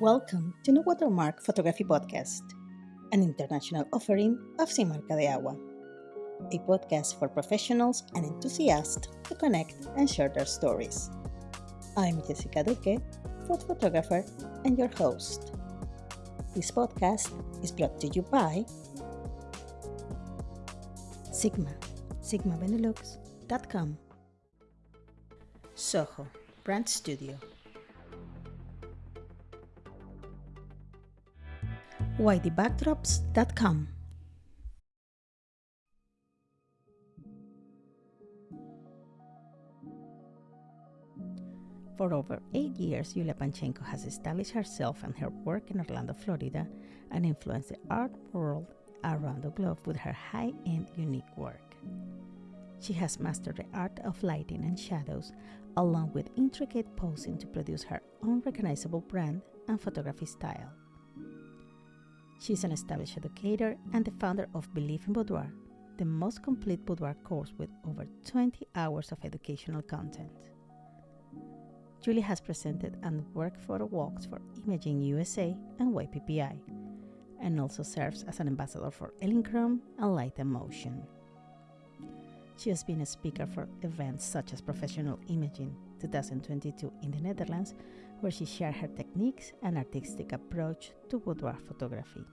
Welcome to No Watermark Photography Podcast, an international offering of Sin de Agua, a podcast for professionals and enthusiasts to connect and share their stories. I'm Jessica Duque, food photographer and your host. This podcast is brought to you by Sigma, sigmabenelux.com, Soho, Brand Studio, YDBackdrops.com. For over eight years, Yulia Panchenko has established herself and her work in Orlando, Florida, and influenced the art world around the globe with her high end, unique work. She has mastered the art of lighting and shadows, along with intricate posing to produce her own recognizable brand and photography style. She's an established educator and the founder of Believe in Boudoir, the most complete boudoir course with over 20 hours of educational content. Julie has presented and worked photo walks for Imaging USA and WPPI, and also serves as an ambassador for Elinchrom and Light and Motion. She has been a speaker for events such as Professional Imaging 2022 in the Netherlands, where she shared her techniques and artistic approach to boudoir photography.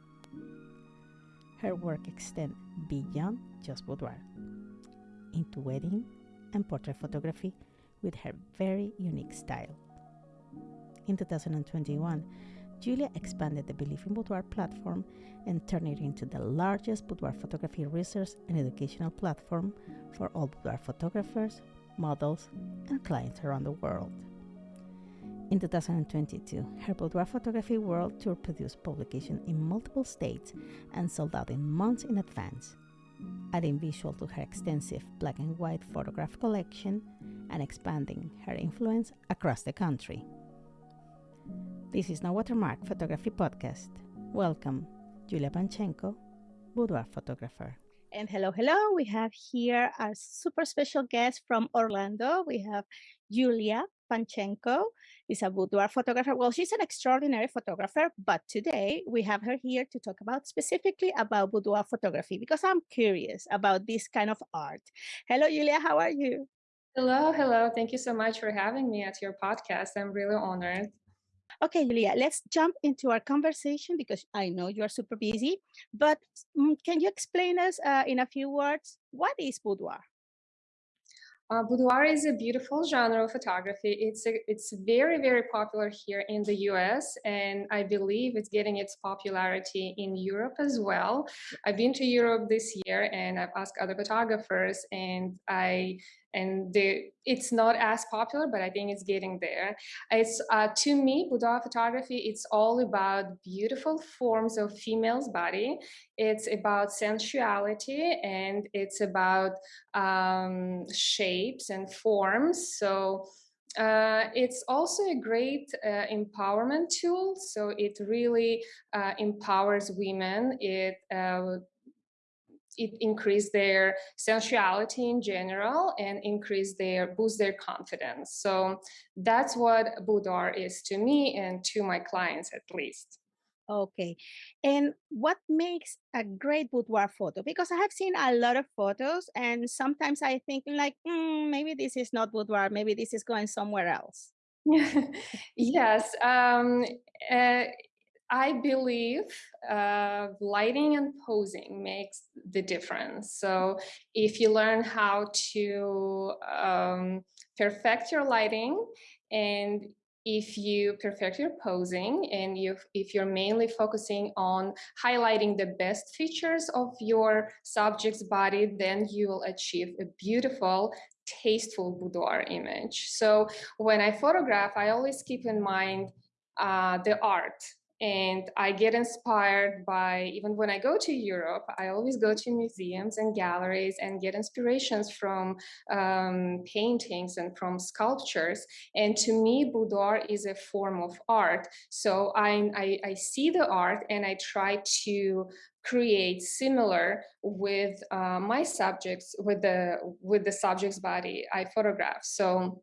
Her work extends beyond just boudoir into wedding and portrait photography with her very unique style. In 2021, Julia expanded the Believe in Boudoir platform and turned it into the largest boudoir photography research and educational platform for all boudoir photographers, models, and clients around the world. In 2022, her boudoir photography world tour produced publication in multiple states and sold out in months in advance, adding visual to her extensive black and white photograph collection and expanding her influence across the country. This is No Watermark Photography Podcast. Welcome, Julia Panchenko, boudoir photographer. And hello, hello. We have here a super special guest from Orlando. We have Julia Panchenko. Is a boudoir photographer. Well, she's an extraordinary photographer, but today we have her here to talk about specifically about boudoir photography because I'm curious about this kind of art. Hello, Julia. How are you? Hello, hello. Thank you so much for having me at your podcast. I'm really honored. Okay, Julia, let's jump into our conversation because I know you are super busy. But mm, can you explain us uh, in a few words what is boudoir? Uh, boudoir is a beautiful genre of photography. It's a, it's very very popular here in the U.S. and I believe it's getting its popularity in Europe as well. I've been to Europe this year and I've asked other photographers and I and it's not as popular, but I think it's getting there. It's uh, to me, boudoir photography. It's all about beautiful forms of female's body. It's about sensuality and it's about um, shapes and forms. So. Uh, it's also a great uh, empowerment tool. So it really uh, empowers women. It uh, it increase their sensuality in general and increase their boost their confidence. So that's what boudoir is to me and to my clients at least. Okay. And what makes a great boudoir photo? Because i have seen a lot of photos and sometimes i think like mm, maybe this is not boudoir maybe this is going somewhere else. Yes um, uh, I believe uh, lighting and posing makes the difference. So if you learn how to um, perfect your lighting and if you perfect your posing and you if you're mainly focusing on highlighting the best features of your subject's body then you will achieve a beautiful tasteful boudoir image so when i photograph i always keep in mind uh, the art and I get inspired by, even when I go to Europe, I always go to museums and galleries and get inspirations from um, paintings and from sculptures. And to me, boudoir is a form of art. So I, I, I see the art and I try to create similar with uh, my subjects, with the, with the subject's body I photograph. So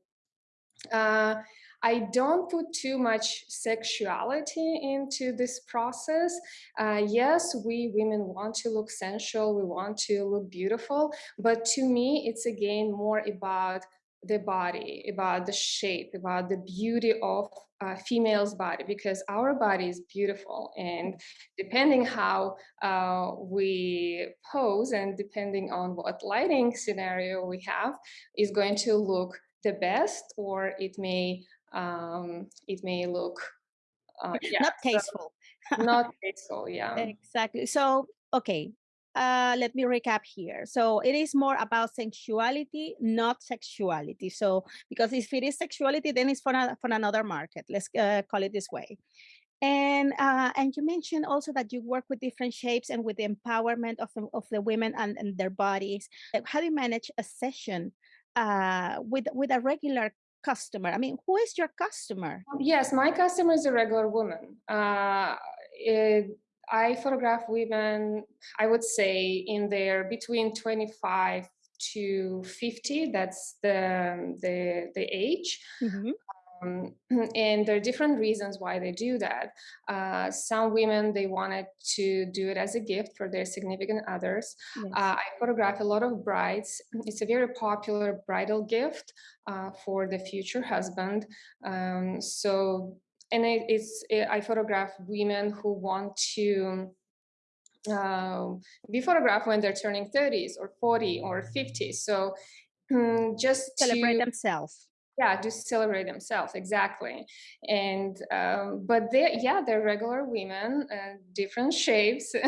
uh, I don't put too much sexuality into this process. Uh, yes, we women want to look sensual, we want to look beautiful, but to me, it's again more about the body, about the shape, about the beauty of a female's body, because our body is beautiful. And depending how uh, we pose and depending on what lighting scenario we have, is going to look the best, or it may um, it may look uh, yeah, not tasteful. So not tasteful, yeah. Exactly. So, okay, uh, let me recap here. So it is more about sensuality, not sexuality. So because if it is sexuality, then it's for, a, for another market. Let's uh, call it this way. And uh, and you mentioned also that you work with different shapes and with the empowerment of the, of the women and, and their bodies. How do you manage a session uh, with with a regular customer? I mean, who is your customer? Yes, my customer is a regular woman. Uh, it, I photograph women, I would say in their between 25 to 50, that's the, the, the age. Mm-hmm. Um, and there are different reasons why they do that. Uh, some women, they wanted to do it as a gift for their significant others. Yes. Uh, I photograph a lot of brides. It's a very popular bridal gift uh, for the future husband. Um, so and it, it's it, I photograph women who want to uh, be photographed when they're turning 30s or 40 or 50. So um, just celebrate to, themselves yeah just celebrate themselves exactly. And um, but they yeah they're regular women uh, different shapes.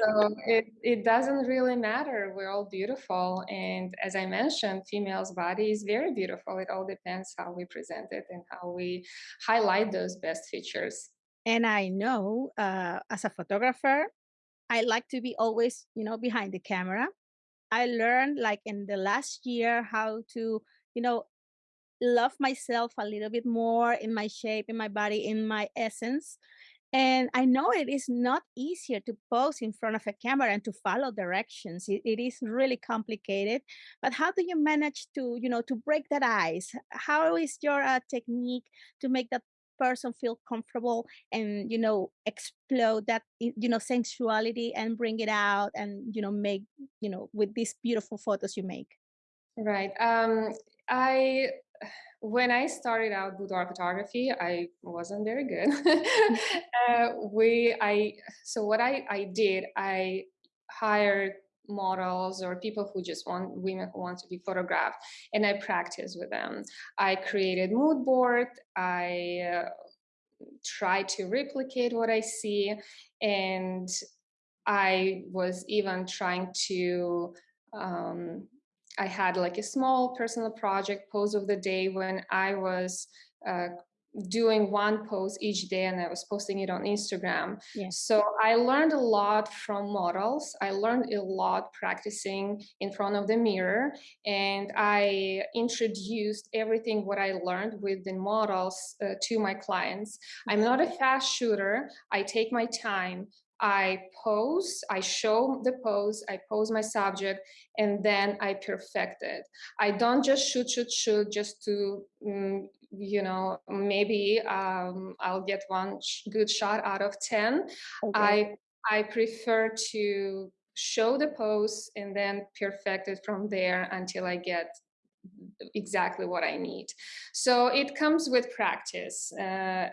So it, it doesn't really matter. We're all beautiful. And as i mentioned female's body is very beautiful. It all depends how we present it and how we highlight those best features. And i know uh, as a photographer i like to be always you know behind the camera. I learned like in the last year how to you know love myself a little bit more in my shape, in my body, in my essence. And I know it is not easier to pose in front of a camera and to follow directions. It, it is really complicated. But how do you manage to, you know, to break that ice? How is your uh, technique to make that person feel comfortable and you know explode that you know sensuality and bring it out and you know make you know with these beautiful photos you make right um i when I started out boudoir photography, I wasn't very good. uh, we, I, so what I, I did, I hired models or people who just want women who want to be photographed and i practiced with them i created mood board i uh, try to replicate what i see and i was even trying to um, I had like a small personal project pose of the day when I was uh, doing one pose each day and I was posting it on Instagram. Yes. So I learned a lot from models. I learned a lot practicing in front of the mirror and I introduced everything what I learned with the models uh, to my clients. I'm not a fast shooter. I take my time. I pose, I show the pose, I pose my subject, and then I perfect it. I don't just shoot, shoot, shoot just to, mm, you know, maybe um, I'll get one sh- good shot out of 10. Okay. I, I prefer to show the pose and then perfect it from there until I get exactly what I need. So it comes with practice. Uh,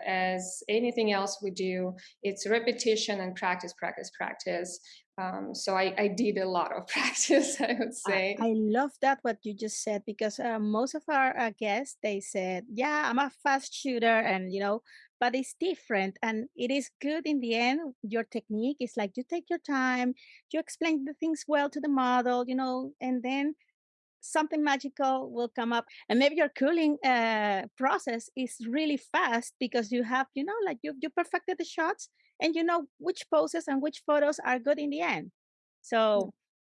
as anything else we do, it's repetition and practice, practice, practice. Um, so I, I, did a lot of practice, I would say. I, I love that what you just said because uh, most of our uh, guests they said, "Yeah, I'm a fast shooter," and you know, but it's different, and it is good in the end. Your technique is like you take your time, you explain the things well to the model, you know, and then something magical will come up and maybe your culling uh, process is really fast because you have you know like you, you perfected the shots and you know which poses and which photos are good in the end. So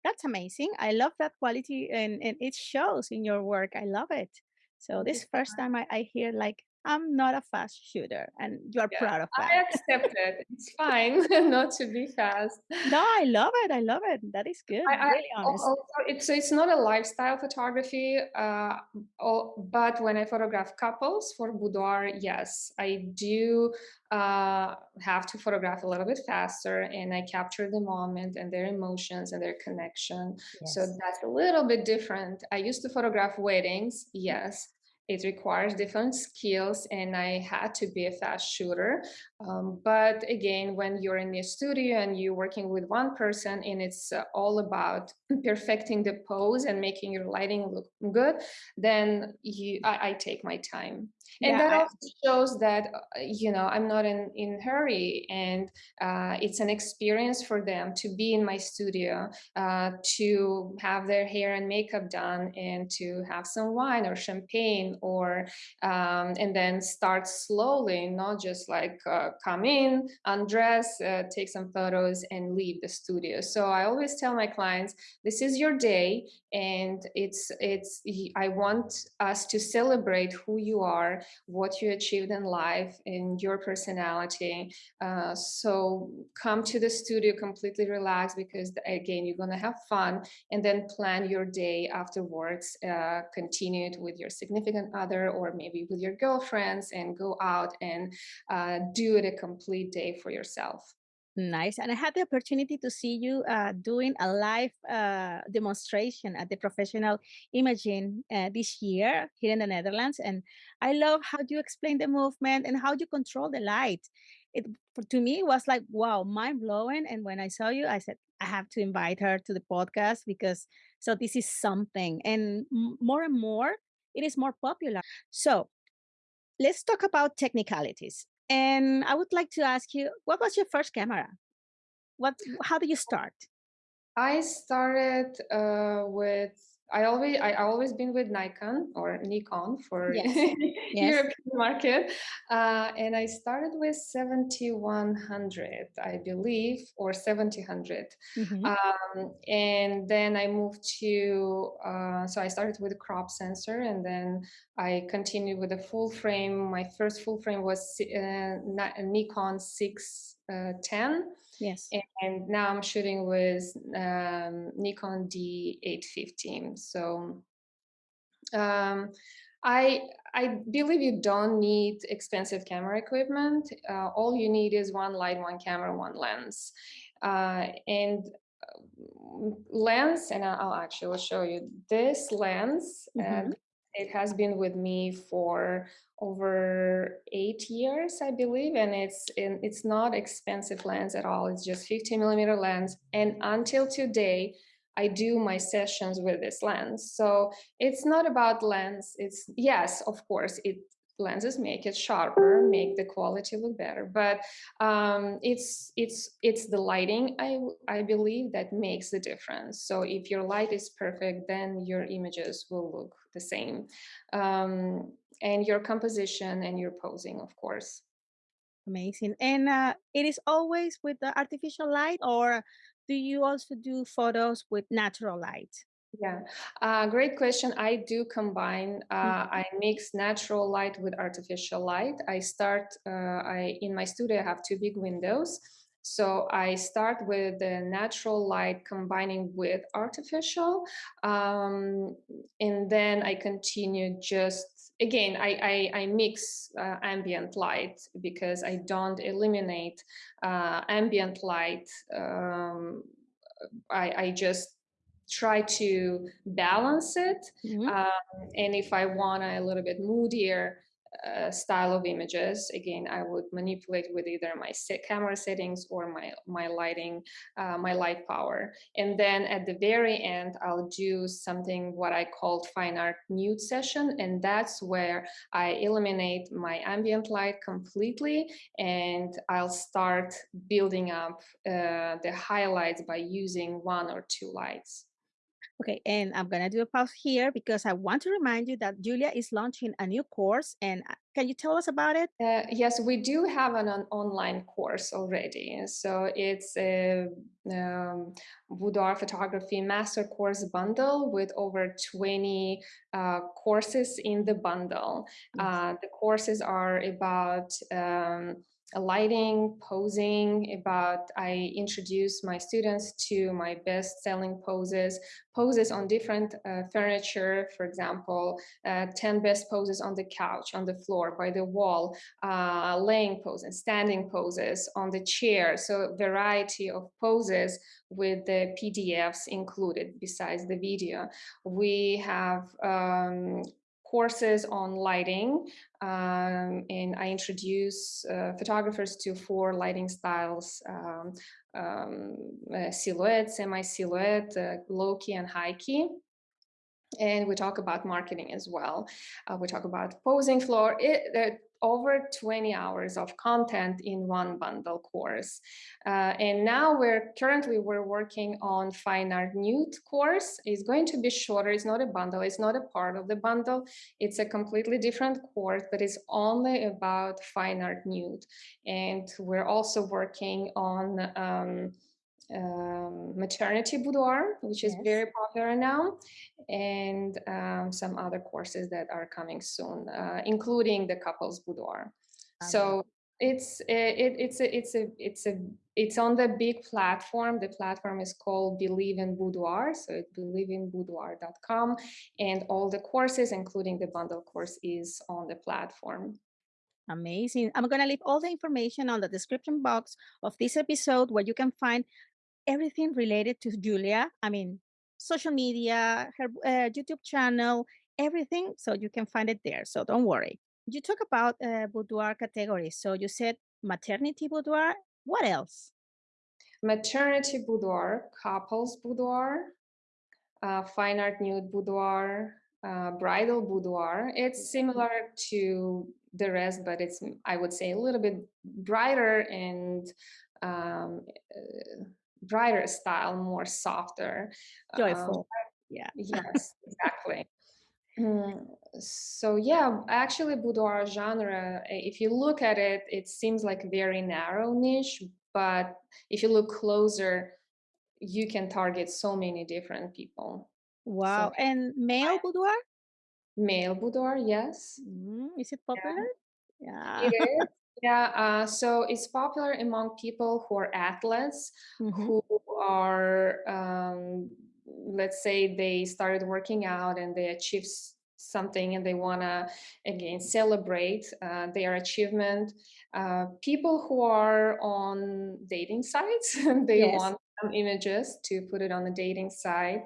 that's amazing. I love that quality and, and it shows in your work. I love it. So this first time I, I hear like I'm not a fast shooter, and you're Yeah, proud of that. I accept it. It's fine not to be fast. No, I love it, I love it. That is good, I I really honest. also it's it's not a lifestyle photography, uh, oh, but when I photograph couples for boudoir, yes, I do, uh, have to photograph a little bit faster, and I capture the moment and their emotions and their connection, so that's a little bit different. I used to photograph weddings, yes, it requires different skills, and I had to be a fast shooter, um, but again, when you're in the studio and you're working with one person and it's uh, all about perfecting the pose and making your lighting look good, then you I, I take my time. And Yeah, that I also shows that uh, you know I'm not in in hurry, and uh, it's an experience for them to be in my studio, uh, to have their hair and makeup done, and to have some wine or champagne, or um, and then start slowly, not just like uh, come in, undress, uh, take some photos, and leave the studio. So I always tell my clients, this is your day, and it's it's. I want us to celebrate who you are, what you achieved in life, and your personality. Uh, so come to the studio completely relaxed because again, you're gonna have fun, and then plan your day afterwards. Uh, continue it with your significant other or maybe with your girlfriends, and go out and uh, do it a complete day for yourself. Nice. And I had the opportunity to see you uh, doing a live uh, demonstration at the professional imaging uh, this year here in the Netherlands. And I love how you explain the movement and how you control the light. It to me was like wow, mind blowing. And when I saw you, I said I have to invite her to the podcast because so this is something. And more and more, it is more popular. So let's talk about technicalities. And I would like to ask you, what was your first camera? What how did you start? I started uh, with I always I always been with Nikon or Nikon for Yes. Yes. European market, uh, and I started with 7100, I believe, or 7000, Mhm. um, and then I moved to uh, so I started with a crop sensor, and then I continued with a full frame. My first full frame was uh, Nikon 610 Yes. and now I'm shooting with um, Nikon D815. So um, I I believe you don't need expensive camera equipment. Uh, all you need is one light, one camera, one lens, uh, and uh, lens. And I'll actually show you this lens. Uh, Mhm. It has been with me for over eight years, I believe, and it's in, it's not expensive lens at all. It's just 50 millimeter lens, and until today, I do my sessions with this lens. So it's not about lens. It's yes, of course, it lenses make it sharper, make the quality look better, but um, it's it's it's the lighting i i believe that makes the difference. So if your light is perfect, then your images will look the same, um, and your composition and your posing, of course. Amazing. And uh, it is always with the artificial light, or do you also do photos with natural light? Yeah, uh, great question. I do combine. Uh, Mhm. I mix natural light with artificial light. I start. Uh, I in my studio I have two big windows, so I start with the natural light combining with artificial, um, and then I continue just. Again, I, I, I mix uh, ambient light because I don't eliminate uh, ambient light. Um, I, I just try to balance it. Mhm. Um, and if I want a little bit moodier uh, style of images, again, I would manipulate with either my set camera settings or my my lighting, uh, my light power. And then at the very end, I'll do something what I called fine art nude session, and that's where I eliminate my ambient light completely, and I'll start building up uh, the highlights by using one or two lights. Okay, and I'm gonna do a pause here because I want to remind you that Julia is launching a new course, and uh, can you tell us about it? Uh, yes, we do have an, an online course already. So it's a um, boudoir photography master course bundle with over 20 uh, courses in the bundle. Yes. Uh, the courses are about um, lighting, posing, about I introduce my students to my best selling poses, poses on different uh, furniture, for example, uh, 10 best poses on the couch, on the floor, by the wall, uh, laying poses, standing poses, on the chair. So variety of poses with the PDFs included besides the video. We have um, courses on lighting um, and I introduce uh, photographers to four lighting styles, um, um, uh, silhouette, semi-silhouette, uh, low key and high key and we talk about marketing as well. Uh, we talk about posing floor. It, over 20 hours of content in one bundle course. Uh, and now we're currently we're working on fine art nude course. It's going to be shorter. It's not a bundle. It's not a part of the bundle. It's a completely different course, but it's only about fine art nude. And we're also working on um, um, maternity boudoir, which is Yes. very popular now, and um, some other courses that are coming soon, uh, including the couples boudoir. I So it's it, it's a it's a it's a it's on the big platform. The platform is called Believe in Boudoir, so it's believeinboudoir.com, and all the courses, including the bundle course, is on the platform. Amazing. I'm going to leave all the information on the description box of this episode where you can find everything related to Julia. I mean, social media, her uh, YouTube channel, everything. So you can find it there. So don't worry. You talk about uh, boudoir categories. So you said maternity boudoir. What else? Maternity boudoir, couples boudoir, uh, fine art nude boudoir, uh, bridal boudoir. It's similar to the rest, but it's, I would say, a little bit brighter and um, uh, brighter style, more softer. Um, Joyful. yeah. yes, exactly. Mm, So yeah, actually boudoir genre, eh, if you look at it, it seems like a very narrow niche, but if you look closer, you can target so many different people. So Wow. And male boudoir? male boudoir, yes. Mm, is it popular? It Yeah. is. Yeah, uh, so it's popular among people who are athletes, hmm who are, um, let's say they started working out and they achieve something and they want to, again, celebrate uh, their achievement. Uh, people who are on dating sites, they Yes. want some images to put it on the dating site.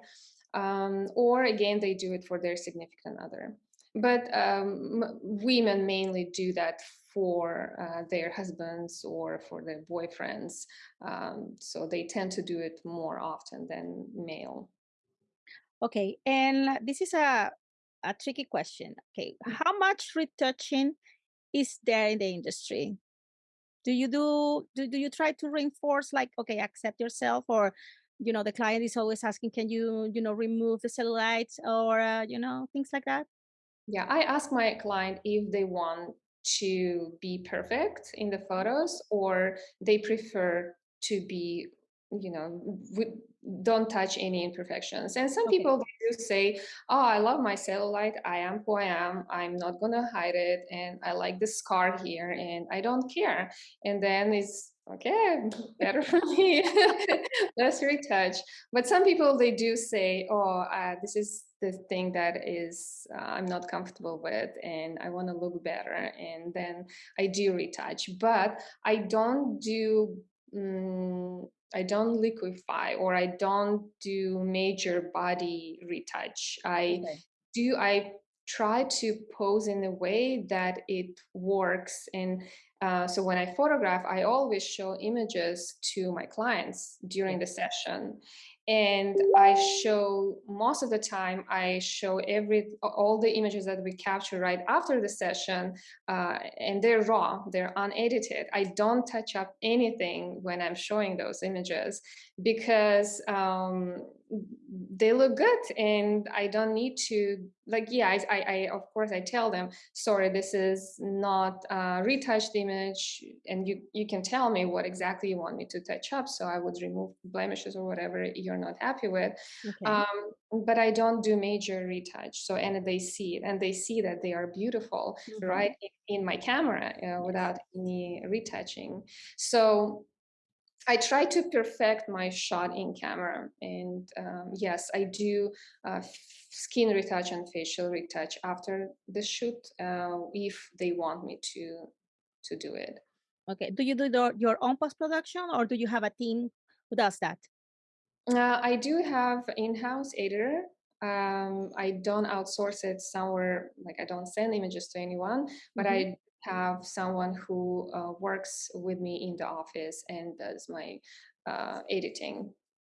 Um, or again, they do it for their significant other but um, women mainly do that for uh, their husbands or for their boyfriends. Um, so they tend to do it more often than male. Okay. And this is a, a tricky question. Okay. How much retouching is there in the industry? Do you do, do, do you try to reinforce like, okay, accept yourself or, you know, the client is always asking, can you, you know, remove the cellulites or, uh, you know, things like that? Yeah, I ask my client if they want to be perfect in the photos or they prefer to be, you know, don't touch any imperfections. And some Okay. people do say, "Oh, I love my cellulite. I am who I am. I'm not gonna hide it, and I like the scar here, and I don't care." And then it's okay, better for me. Let's retouch. But some people they do say, "Oh, uh, this is the thing that is uh, I'm not comfortable with, and I want to look better," and then I do retouch. But I don't do. mm I don't liquefy or I don't do major body retouch. I Okay. do I try to pose in a way that it works and uh, so when I photograph, I always show images to my clients during the session. And I show most of the time, I show every all the images that we capture right after the session, uh, and they're raw, they're unedited. I don't touch up anything when I'm showing those images because um, they look good and I don't need to like yeah I, I, I of course I tell them sorry this is not a retouched image and you you can tell me what exactly you want me to touch up so I would remove blemishes or whatever you're not happy with okay. um, but I don't do major retouch so and they see it and they see that they are beautiful mm -hmm. right in, in, my camera uh, without any retouching so I try to perfect my shot in camera and um, yes, I do uh, skin retouch and facial retouch after the shoot uh, if they want me to to do it. Okay, do you do the, your own post-production or do you have a team who does that? Uh, I do have in-house editor. Um, I don't outsource it somewhere, like I don't send images to anyone, but mm -hmm. I have someone who uh, works with me in the office and does my uh, editing.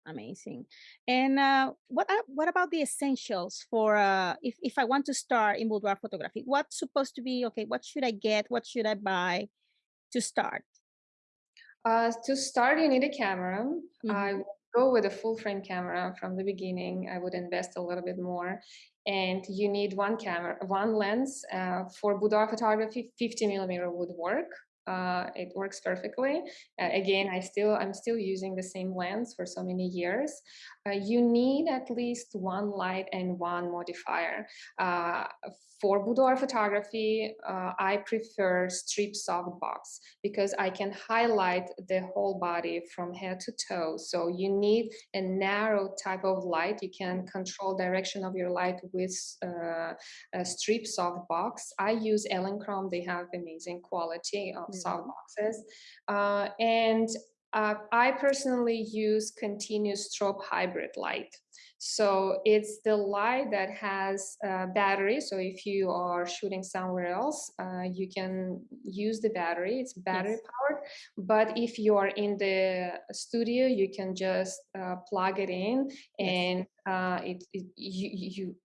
Amazing. And uh, what what about the essentials for uh, if if I want to start in boudoir photography? What's supposed to be okay? What should I get? What should I buy to start? Uh, to start, you need a camera. Mm -hmm. I mm-hmm. go with a full frame camera from the beginning. I would invest a little bit more and you need one camera, one lens. Uh, for boudoir photography, 50 millimeter would work. Uh, it works perfectly. Uh, again, I still I'm still using the same lens for so many years. Uh, you need at least one light and one modifier. For boudoir photography, uh, I prefer strip softbox because I can highlight the whole body from head to toe. So you need a narrow type of light. You can control direction of your light with uh, a strip softbox. I use Elinchrom. They have amazing quality of mm softboxes. Uh, and uh, I personally use continuous strobe hybrid light. So it's the light that has a battery. So if you are shooting somewhere else, uh, you can use the battery. It's battery yes. powered. But if you are in the studio, you can just uh, plug it in and yes. uh, it, it, you, you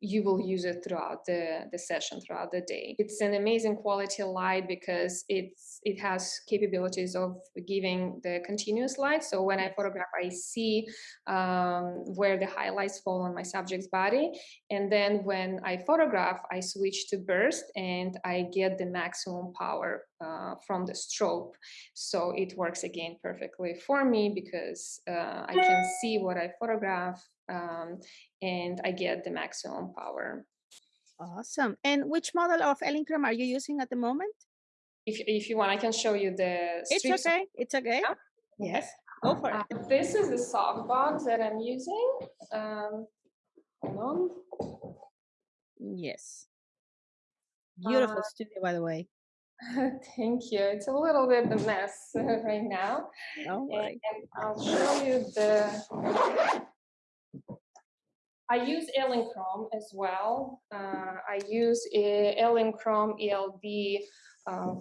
you will use it throughout the, the session, throughout the day. It's an amazing quality light because it's it has capabilities of giving the continuous light. So when I photograph, I see um, where the highlights fall on my subject's body. And then when I photograph, I switch to burst and I get the maximum power uh, from the strobe. So it works again perfectly for me because uh, I can see what I photograph um, and I get the maximum power. Awesome. And which model of Elinchrom are you using at the moment? If, if you want, I can show you the It's okay. It's okay. Yeah? Yes. Go for it. Uh, this is the soft box that I'm using. Um, hold on. Yes. Beautiful uh, studio, by the way. Thank you. It's a little bit a mess right now. Don't. And, and I'll show you the I use Elinchrom as well. Uh, I use ELB uh,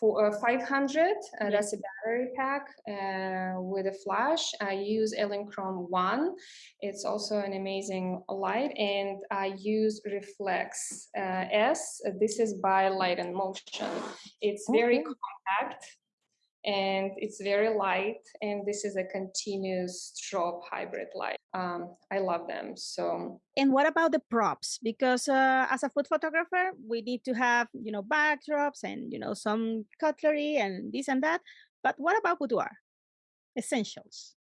for, uh, 500. Uh, that's a battery pack uh, with a flash. I use Elinchrom 1. It's also an amazing light. And I use Reflex uh, S. This is by Light and Motion. It's very okay. compact and it's very light and this is a continuous strobe hybrid light. Um, i love them so. And what about the props? Because uh, as a food photographer we need to have you know backdrops and you know some cutlery and this and that but what about boudoir? Essentials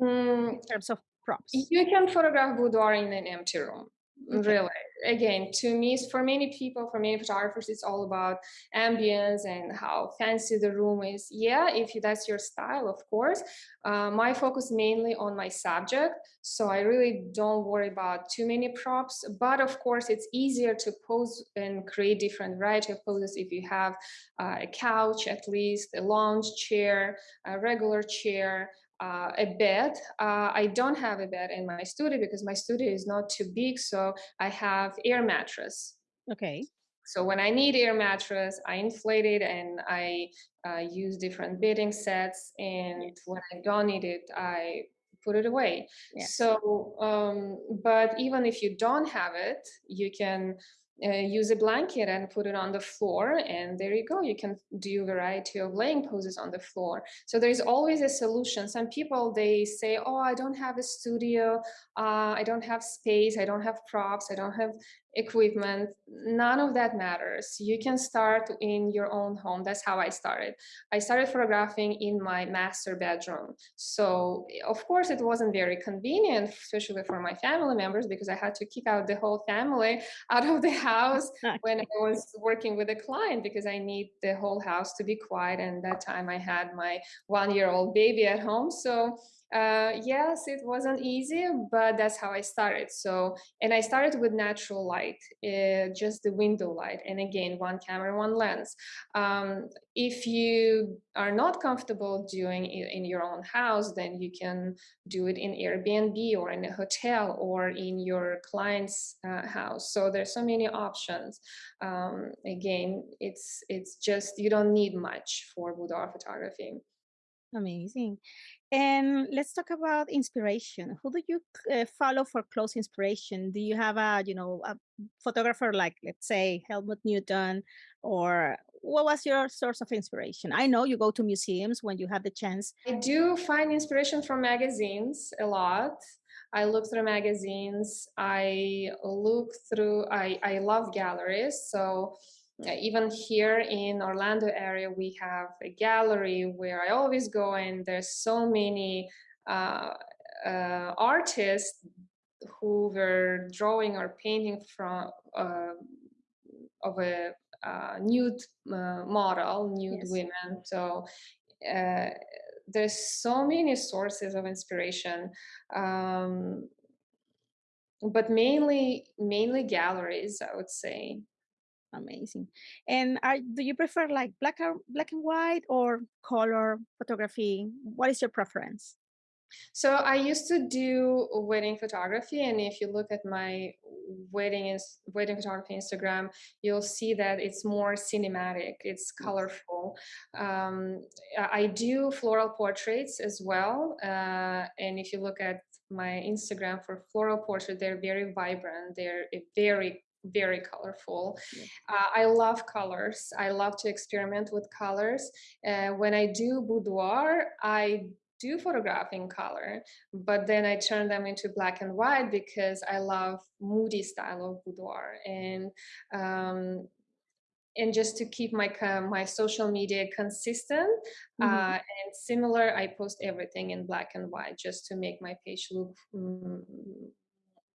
mm, in terms of props. you can photograph boudoir in an empty room okay. really. Again to me for many people for many photographers it's all about ambience and how fancy the room is. Yeah if that's your style of course. Uh, my focus mainly on my subject so i really don't worry about too many props but of course it's easier to pose and create different variety of poses if you have uh, a couch at least a lounge chair a regular chair uh, a bed. Uh, I don't have a bed in my studio because my studio is not too big, so I have air mattress. Okay. So when I need air mattress, I inflate it and I uh, use different bedding sets. And when I don't need it, I put it away. So, um, but even if you don't have it, you can uh, use a blanket and put it on the floor and there you go you can do a variety of laying poses on the floor. So there's always a solution. Some people they say oh i don't have a studio uh, i don't have space i don't have props i don't have equipment none of that matters. You can start in your own home. That's how i started. I started photographing in my master bedroom. So of course it wasn't very convenient especially for my family members because i had to kick out the whole family out of the house when i was working with a client because i need the whole house to be quiet and that time i had my one year old baby at home. So uh, yes, it wasn't easy, but that's how I started. So, and I started with natural light, uh, just the window light. And again, one camera, one lens. Um, if you are not comfortable doing it in your own house, then you can do it in Airbnb or in a hotel or in your client's uh, house. So there's so many options. Um, again, it's it's just you don't need much for boudoir photography. Amazing. And let's talk about inspiration. Who do you uh, follow for close inspiration? Do you have a, you know, a photographer like, let's say, Helmut Newton, or what was your source of inspiration? I know you go to museums when you have the chance. I do find inspiration from magazines a lot. I look through magazines. I look through. I I love galleries. So uh, even here in Orlando area, we have a gallery where I always go and there's so many uh, uh, artists who were drawing or painting from uh, of a uh, nude uh, model, nude yes. women. So there's so many sources of inspiration. Um, but mainly mainly galleries i would say Amazing. And are do you prefer like black or black and white or color photography? What is your preference? So I used to do wedding photography, and if you look at my wedding is wedding photography Instagram, you'll see that it's more cinematic. It's colorful. Um, I do floral portraits as well, uh, and if you look at my Instagram for floral portrait, they're very vibrant. They're very very colorful. Yeah. Uh, I love colors. I love to experiment with colors. Uh, when I do boudoir, I do photograph in color, but then I turn them into black and white because I love moody style of boudoir and um, and just to keep my my social media consistent mm-hmm. uh, and similar, I post everything in black and white just to make my page look mm,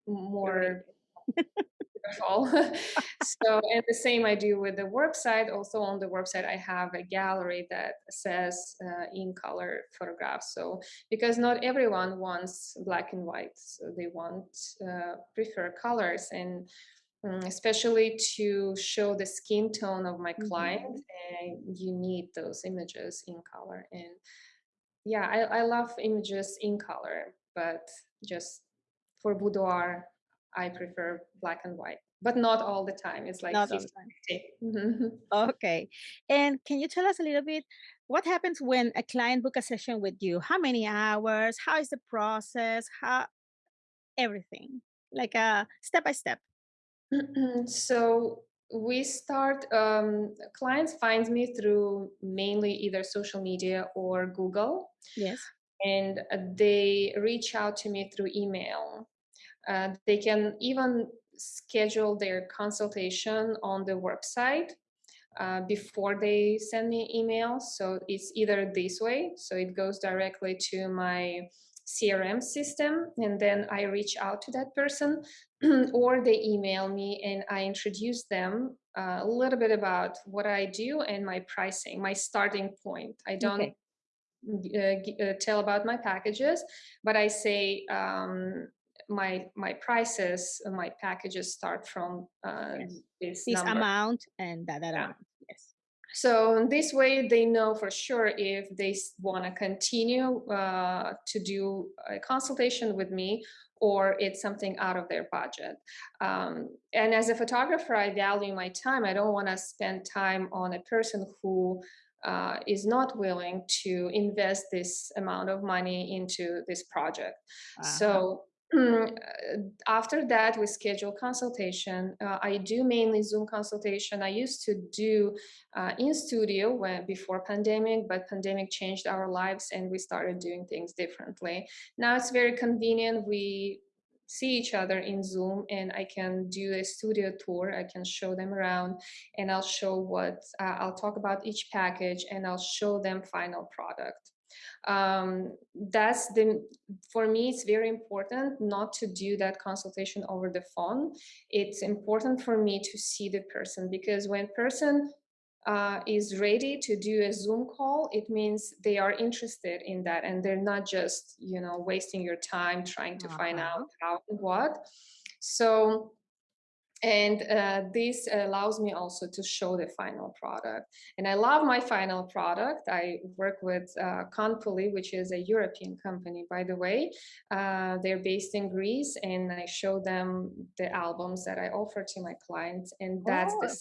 more all. so, and the same I do with the website. Also on the website, I have a gallery that says uh, in color photographs. So, because not everyone wants black and white, so they want uh, prefer colors and um, especially to show the skin tone of my client, mm-hmm. and you need those images in color. And yeah, I, I love images in color, but just for boudoir I prefer black and white, but not all the time. It's like Not time. Okay. And can you tell us a little bit what happens when a client book a session with you? How many hours? How is the process? How everything like a step by step. so we start um, clients find me through mainly either social media or google Yes. and uh, they reach out to me through email uh, they can even schedule their consultation on the website uh, before they send me email. So it's either this way, so it goes directly to my CRM system, and then I reach out to that person, or they email me and I introduce them uh, a little bit about what I do and my pricing, my starting point. I don't. Okay. Uh, uh, tell about my packages, but I say um, my my prices uh, my packages start from uh, yes. this, this amount and that, that yeah. amount yes so in this way they know for sure if they want to continue uh, to do a consultation with me or it's something out of their budget um, and as a photographer i value my time i don't want to spend time on a person who uh, is not willing to invest this amount of money into this project uh -huh. so Mm, uh, after that, we schedule consultation. Uh, I do mainly Zoom consultation. I used to do uh, in studio when before pandemic, but pandemic changed our lives and we started doing things differently. Now it's very convenient. We see each other in Zoom and I can do a studio tour. I can show them around and I'll show what, uh, I'll talk about each package and I'll show them final product um, that's the for me it's very important not to do that consultation over the phone it's important for me to see the person because when person uh, is ready to do a zoom call it means they are interested in that and they're not just you know wasting your time trying to find out Uh-huh. how and what so and uh, this allows me also to show the final product. And I love my final product. I work with uh, which is a European company, by the way. Uh, they're based in Greece, and I show them the albums that I offer to my clients, and that's the Oh,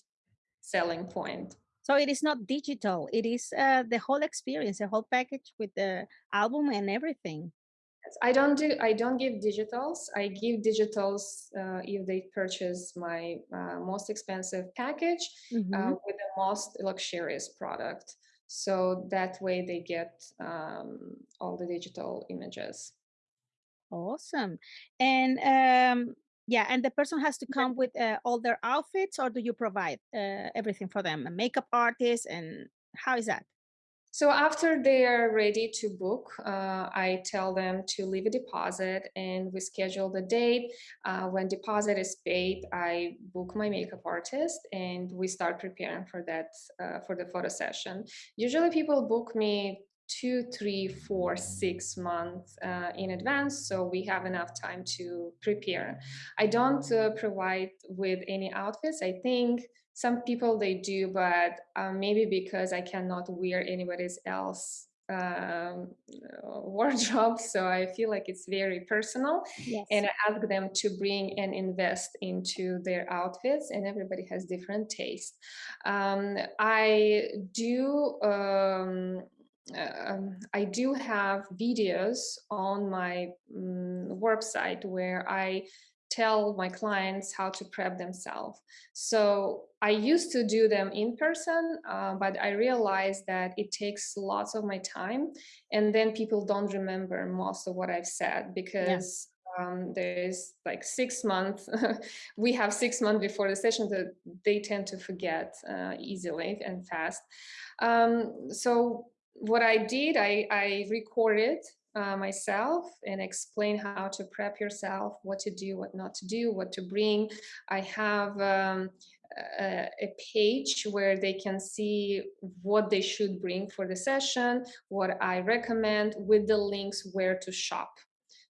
selling point. so it is not digital. It is uh, the whole experience, the whole package with the album and everything. I don't do I don't give digitals. I give digitals uh, if they purchase my uh, most expensive package uh, Mhm. with the most luxurious product. So that way they get um, all the digital images. Awesome. And um, yeah, and the person has to come with uh, all their outfits, or do you provide uh, everything for them? A makeup artist, and how is that? So after they are ready to book, uh, I tell them to leave a deposit and we schedule the date. Uh, when deposit is paid, I book my makeup artist and we start preparing for that, uh, for the photo session. Usually people book me two, three, four, six months uh, in advance, so we have enough time to prepare. I don't uh, provide with any outfits. I think some people they do, but uh, maybe because I cannot wear anybody's else um, wardrobe, so I feel like it's very personal. Yes. And I ask them to bring and invest into their outfits, and everybody has different taste. Um, I do. Um, um, I do have videos on my mm, website where I tell my clients how to prep themselves. So I used to do them in person, uh, but I realized that it takes lots of my time, and then people don't remember most of what I've said Yeah. because um, there's like six months. we have six months before the session that they tend to forget uh, easily and fast. Um, so what I did, I, I recorded uh, myself and explain how to prep yourself, what to do, what not to do, what to bring. I have um, a, a page where they can see what they should bring for the session, what I recommend with the links where to shop.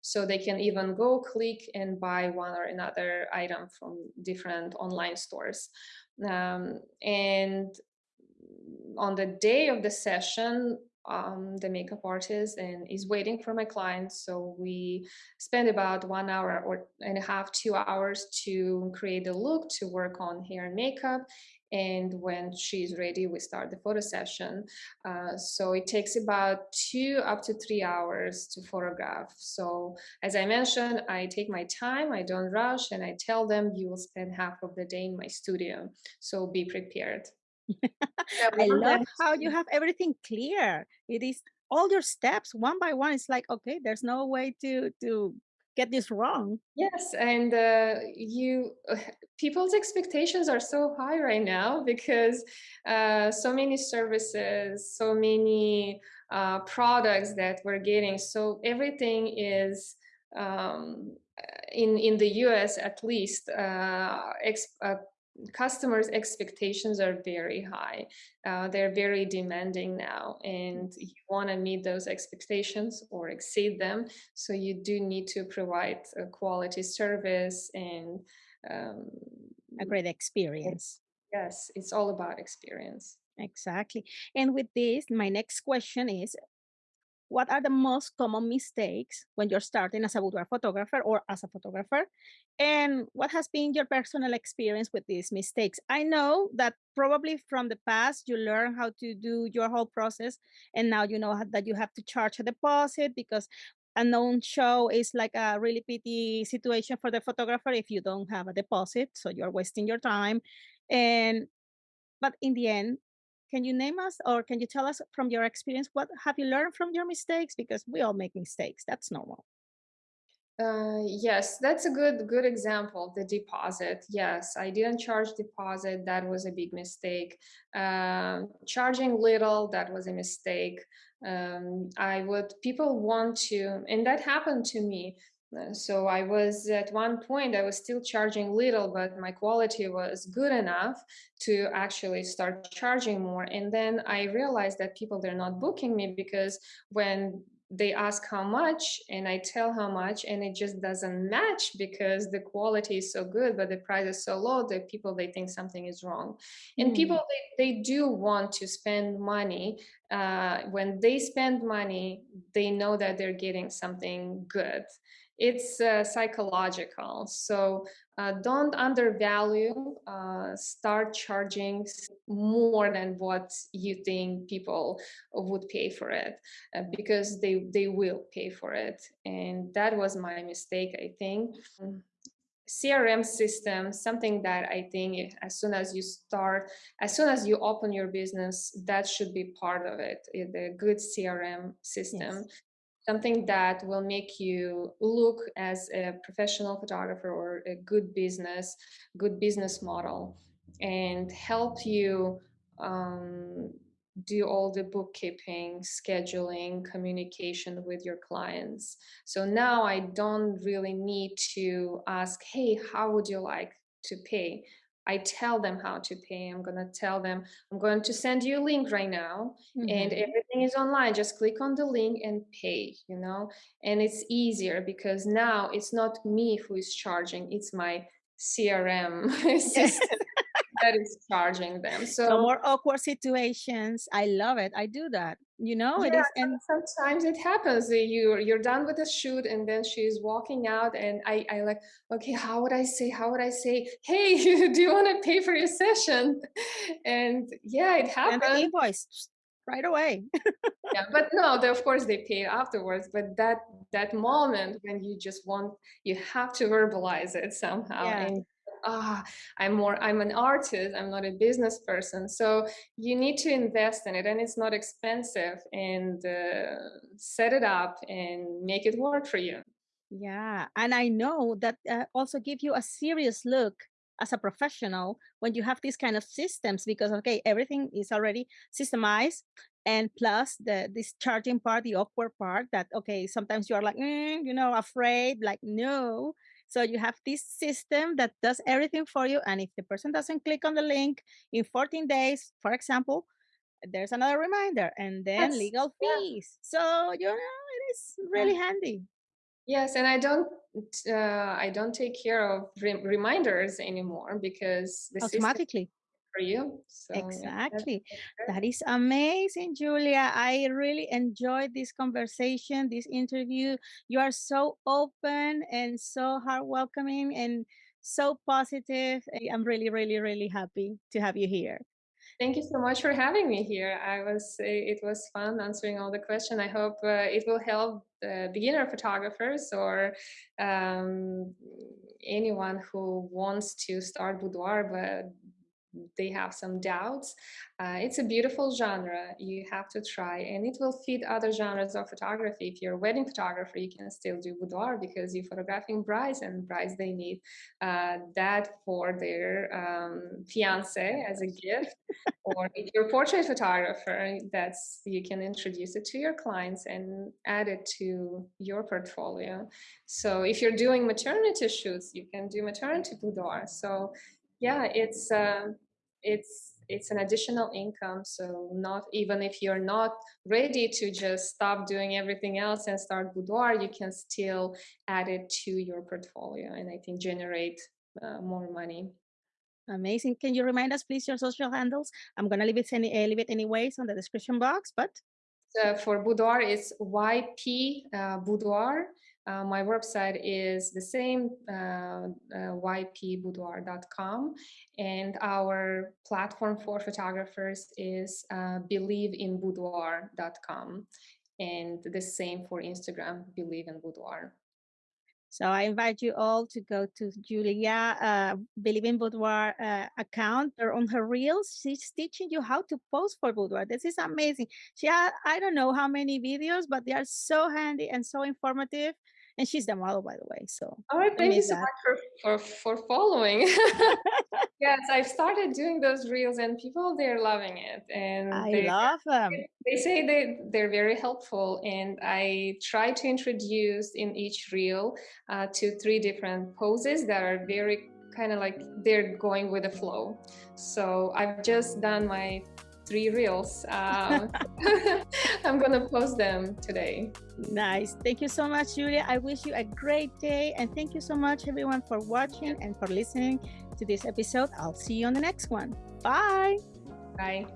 So they can even go click and buy one or another item from different online stores. Um, and on the day of the session, um, the makeup artist and is waiting for my clients. So we spend about one hour or and a half, two hours to create the look, to work on hair and makeup. And when she's ready, we start the photo session. Uh, so it takes about two up to three hours to photograph. So as I mentioned, I take my time, I don't rush, and I tell them you will spend half of the day in my studio. So be prepared. I love how you have everything clear. It is all your steps one by one. It's like, okay, there's no way to to get this wrong. Yes, and uh, you people's expectations are so high right now because uh, so many services, so many uh, products that we're getting. So everything is um, in in the U.S. at least uh, ex uh, customers' expectations are very high. Uh, they're very demanding now, and you want to meet those expectations or exceed them. So you do need to provide a quality service and um, A great experience. yes, it's all about experience. Exactly. And with this, my next question is what are the most common mistakes when you're starting as a boudoir photographer or as a photographer? And what has been your personal experience with these mistakes? I know that probably from the past you learn how to do your whole process, and now you know that you have to charge a deposit because a unknown show is like a really pity situation for the photographer if you don't have a deposit, so you're wasting your time. And but in the end, can you name us or can you tell us from your experience what have you learned from your mistakes? Because we all make mistakes. That's normal. Uh, yes, that's a good good example. The deposit. Yes, I didn't charge deposit. That was a big mistake. Um, charging little. That was a mistake. Um, I would people want to, and that happened to me. Uh, so I was at one point I was still charging little, but my quality was good enough to actually start charging more. And then I realized that people they're not booking me because when they ask how much and I tell how much and it just doesn't match because the quality is so good, but the price is so low that people, they think something is wrong. And mm. people, they, they do want to spend money. Uh, when they spend money, they know that they're getting something good it's uh, psychological. So uh, don't undervalue, uh, start charging more than what you think people would pay for it uh, because they, they will pay for it. And that was my mistake, I think. CRM system, something that I think as soon as you start, as soon as you open your business, that should be part of it, the good CRM system. Yes something that will make you look as a professional photographer or a good business, good business model and help you um, do all the bookkeeping, scheduling, communication with your clients. So now I don't really need to ask, hey, how would you like to pay? I tell them how to pay. I'm going to tell them, I'm going to send you a link right now mm-hmm. and everything is online. Just click on the link and pay, you know, and it's easier because now it's not me who is charging, it's my CRM system that is charging them. So, so, more awkward situations. I love it. I do that. You know, yeah, it is and sometimes it happens. You you're done with the shoot and then she's walking out and I, I like, okay, how would I say, how would I say, hey, do you want to pay for your session? And yeah, it happens. And the invoice right away. yeah, but no, they, of course they pay afterwards. But that that moment when you just want, you have to verbalize it somehow. Yeah. And ah, I'm more, I'm an artist, I'm not a business person. So you need to invest in it and it's not expensive and uh, set it up and make it work for you. Yeah. And I know that uh, also give you a serious look as a professional when you have these kind of systems because okay everything is already systemized and plus the this charging part the awkward part that okay sometimes you are like mm, you know afraid like no so you have this system that does everything for you. And if the person doesn't click on the link in 14 days, for example, there's another reminder and then yes. legal fees. Yeah. So, you know, it is really yeah. handy. Yes, and I don't uh, I don't take care of re reminders anymore because the automatically for you. So, exactly. Yeah, that is amazing, Julia. I really enjoyed this conversation, this interview. You are so open and so heart welcoming and so positive. I'm really, really, really happy to have you here. Thank you so much for having me here. I was it was fun answering all the questions. I hope uh, it will help beginner photographers or um, anyone who wants to start boudoir but they have some doubts. Uh, it's a beautiful genre. You have to try, and it will fit other genres of photography. If you're a wedding photographer, you can still do boudoir because you're photographing brides, and brides they need uh, that for their um, fiance as a gift. or if you're a portrait photographer, that's you can introduce it to your clients and add it to your portfolio. So if you're doing maternity shoots, you can do maternity boudoir. So yeah, it's uh, it's it's an additional income. So not even if you're not ready to just stop doing everything else and start boudoir, you can still add it to your portfolio and I think generate uh, more money. Amazing. Can you remind us, please, your social handles? I'm going to leave it, any, uh, leave it anyways on the description box, but. So for boudoir, it's YP uh, boudoir. Uh, my website is the same, uh, uh, ypboudoir.com, and our platform for photographers is uh, believeinboudoir.com. and the same for Instagram, Believe in Boudoir. So I invite you all to go to Julia uh, Believe in Boudoir uh, account or on her reels. She's teaching you how to pose for boudoir. This is amazing. She had, I don't know how many videos, but they are so handy and so informative. And she's the model, by the way. So all right, thank you so that. much for, for, for following. yes, I've started doing those reels and people they're loving it. And I they, love them. They say they, they're very helpful. And I try to introduce in each reel uh, to three different poses that are very kind of like they're going with the flow. So I've just done my three reels. Um, I'm going to post them today. Nice. Thank you so much, Julia. I wish you a great day. And thank you so much, everyone, for watching and for listening to this episode. I'll see you on the next one. Bye. Bye.